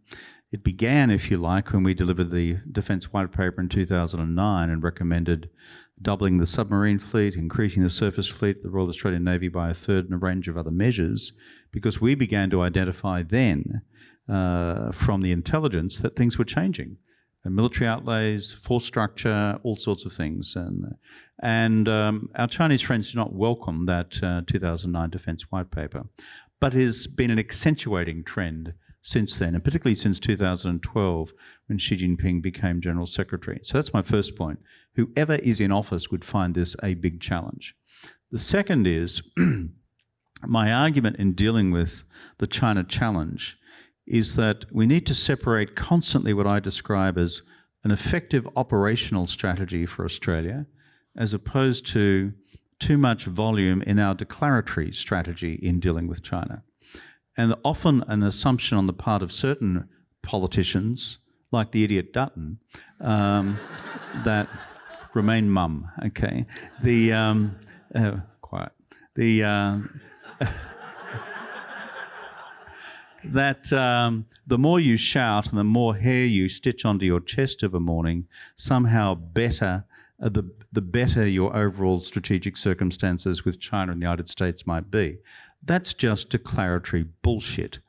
It began, if you like, when we delivered the Defence White Paper in 2009 and recommended doubling the submarine fleet, increasing the surface fleet, the Royal Australian Navy by a third, and a range of other measures, because we began to identify then uh, from the intelligence that things were changing. Military outlays, force structure, all sorts of things. And, and um, our Chinese friends do not welcome that uh, 2009 Defence White Paper, but it has been an accentuating trend since then, and particularly since 2012 when Xi Jinping became General Secretary. So that's my first point. Whoever is in office would find this a big challenge. The second is <clears throat> my argument in dealing with the China challenge is that we need to separate constantly what I describe as an effective operational strategy for Australia as opposed to too much volume in our declaratory strategy in dealing with China. And often an assumption on the part of certain politicians, like the idiot Dutton, um, <laughs> that remain mum, okay? The, um, uh, quiet. The, uh, <laughs> that um, the more you shout and the more hair you stitch onto your chest of a morning, somehow better, uh, the, the better your overall strategic circumstances with China and the United States might be. That's just declaratory bullshit.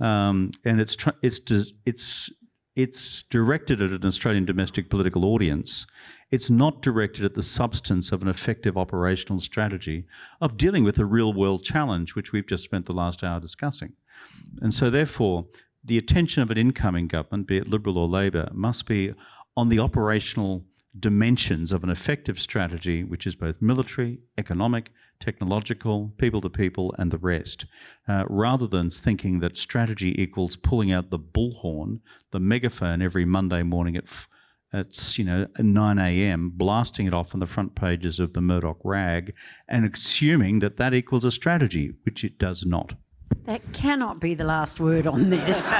Um, and it's, it's, it's, it's directed at an Australian domestic political audience. It's not directed at the substance of an effective operational strategy of dealing with the real world challenge, which we've just spent the last hour discussing. And so, therefore, the attention of an incoming government, be it Liberal or Labor, must be on the operational dimensions of an effective strategy, which is both military, economic, technological, people to people, and the rest, uh, rather than thinking that strategy equals pulling out the bullhorn, the megaphone every Monday morning at at you know 9 a.m., blasting it off on the front pages of the Murdoch rag, and assuming that that equals a strategy, which it does not. That cannot be the last word on this. <laughs>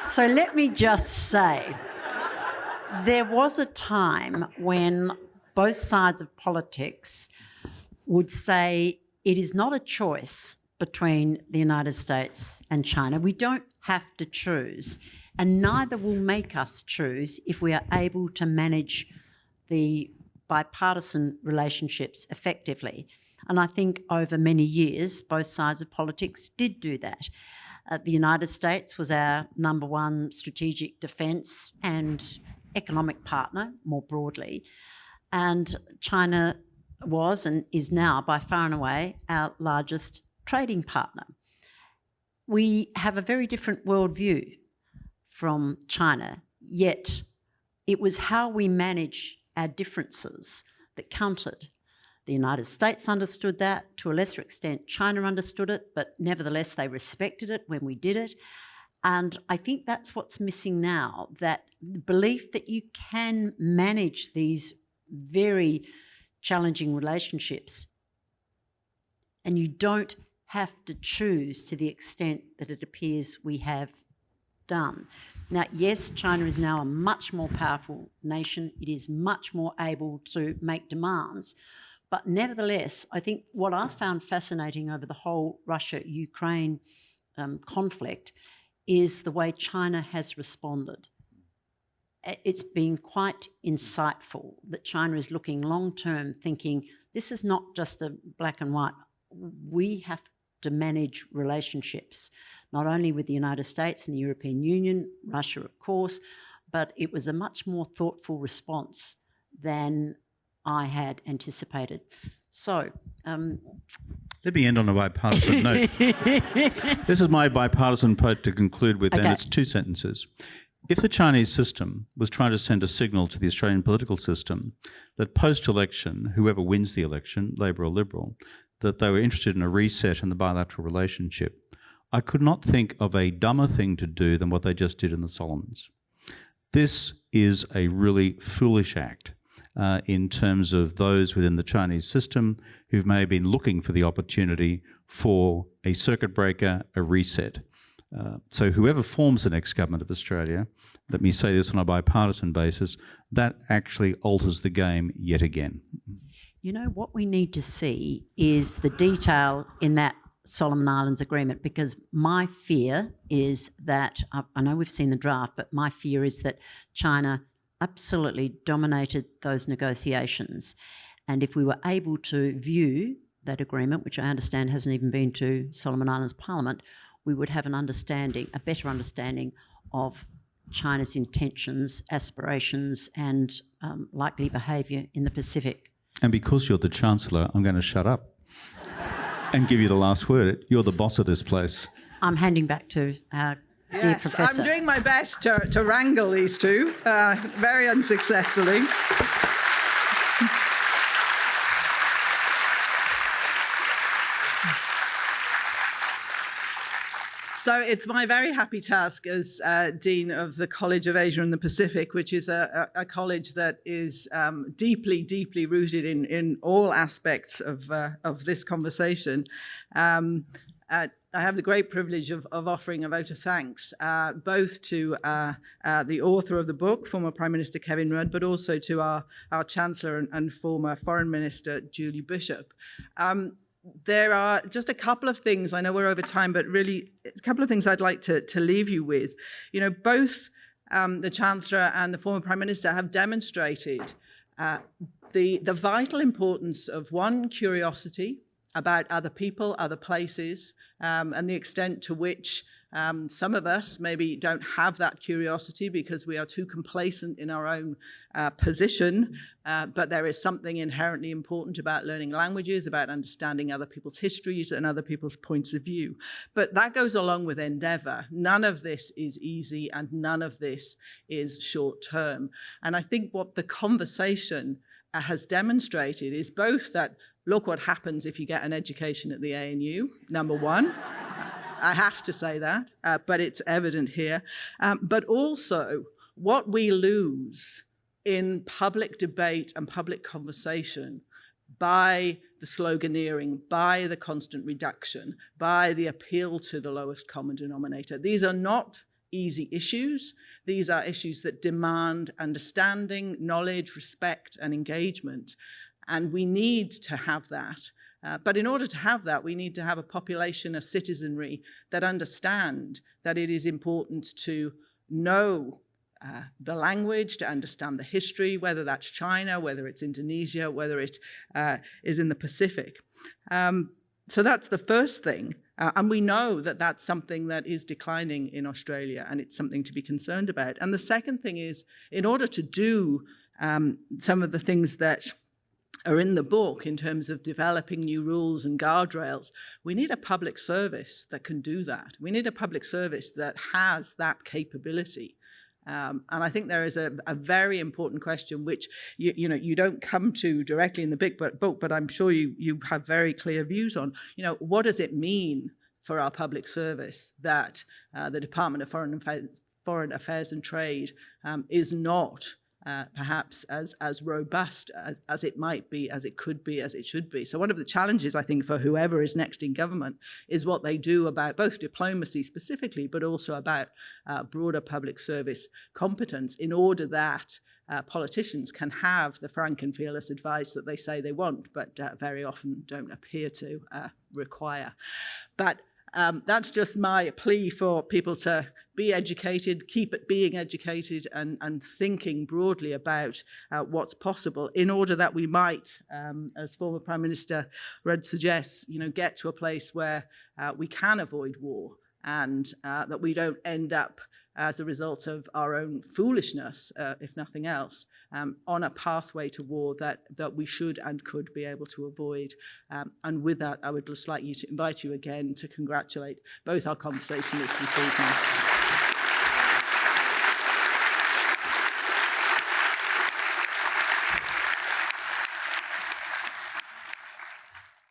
so let me just say there was a time when both sides of politics would say it is not a choice between the United States and China. We don't have to choose, and neither will make us choose if we are able to manage the bipartisan relationships effectively. And I think over many years, both sides of politics did do that. Uh, the United States was our number one strategic defence and economic partner more broadly. And China was and is now by far and away our largest trading partner. We have a very different worldview from China, yet it was how we manage our differences that counted. The United States understood that, to a lesser extent, China understood it, but nevertheless, they respected it when we did it. And I think that's what's missing now that belief that you can manage these very challenging relationships and you don't have to choose to the extent that it appears we have done. Now, yes, China is now a much more powerful nation. It is much more able to make demands. But nevertheless, I think what I found fascinating over the whole Russia Ukraine um, conflict is the way China has responded. It's been quite insightful that China is looking long term, thinking this is not just a black and white. We have to manage relationships, not only with the United States and the European Union, Russia, of course, but it was a much more thoughtful response than I had anticipated. So, um, let me end on a bipartisan note. <laughs> this is my bipartisan point to conclude with, okay. and it's two sentences. If the Chinese system was trying to send a signal to the Australian political system that post election, whoever wins the election, Labor or Liberal, that they were interested in a reset in the bilateral relationship, I could not think of a dumber thing to do than what they just did in the Solomons. This is a really foolish act uh, in terms of those within the Chinese system who may have been looking for the opportunity for a circuit breaker, a reset. Uh, so whoever forms the next government of Australia, let me say this on a bipartisan basis, that actually alters the game yet again. You know, what we need to see is the detail in that Solomon Islands agreement because my fear is that I, I know we've seen the draft, but my fear is that China absolutely dominated those negotiations. And if we were able to view that agreement, which I understand hasn't even been to Solomon Islands Parliament, we would have an understanding, a better understanding of China's intentions, aspirations, and um, likely behaviour in the Pacific. And because you're the Chancellor, I'm going to shut up and give you the last word. You're the boss of this place. I'm handing back to our dear Yes, Professor. I'm doing my best to, to wrangle these two, uh, very unsuccessfully. So it's my very happy task as uh, Dean of the College of Asia and the Pacific, which is a, a, a college that is um, deeply, deeply rooted in, in all aspects of, uh, of this conversation. Um, uh, I have the great privilege of, of offering a vote of thanks, uh, both to uh, uh, the author of the book, former Prime Minister Kevin Rudd, but also to our, our Chancellor and, and former Foreign Minister Julie Bishop. Um, there are just a couple of things, I know we're over time, but really a couple of things I'd like to, to leave you with. You know, both um, the Chancellor and the former Prime Minister have demonstrated uh, the, the vital importance of one, curiosity about other people, other places, um, and the extent to which um, some of us maybe don't have that curiosity because we are too complacent in our own uh, position, uh, but there is something inherently important about learning languages, about understanding other people's histories and other people's points of view. But that goes along with endeavor. None of this is easy and none of this is short term. And I think what the conversation uh, has demonstrated is both that look what happens if you get an education at the ANU, number one. I have to say that, uh, but it's evident here. Um, but also what we lose in public debate and public conversation by the sloganeering, by the constant reduction, by the appeal to the lowest common denominator. These are not easy issues. These are issues that demand understanding, knowledge, respect, and engagement. And we need to have that. Uh, but in order to have that, we need to have a population, a citizenry that understand that it is important to know uh, the language, to understand the history, whether that's China, whether it's Indonesia, whether it uh, is in the Pacific. Um, so that's the first thing. Uh, and we know that that's something that is declining in Australia and it's something to be concerned about. And the second thing is, in order to do um, some of the things that are in the book in terms of developing new rules and guardrails, we need a public service that can do that. We need a public service that has that capability. Um, and I think there is a, a very important question which you, you, know you don't come to directly in the big book, but I'm sure you you have very clear views on. You know what does it mean for our public service that uh, the Department of Foreign Affairs, Foreign Affairs and Trade um, is not uh, perhaps as, as robust as, as it might be, as it could be, as it should be. So one of the challenges, I think, for whoever is next in government is what they do about both diplomacy specifically, but also about uh, broader public service competence in order that uh, politicians can have the frank and fearless advice that they say they want, but uh, very often don't appear to uh, require. But um, that's just my plea for people to be educated, keep being educated and, and thinking broadly about uh, what's possible in order that we might, um, as former Prime Minister Rudd suggests, you know, get to a place where uh, we can avoid war and uh, that we don't end up as a result of our own foolishness, uh, if nothing else, um, on a pathway to war that, that we should and could be able to avoid. Um, and with that, I would just like you to invite you again to congratulate both our conversationists this evening.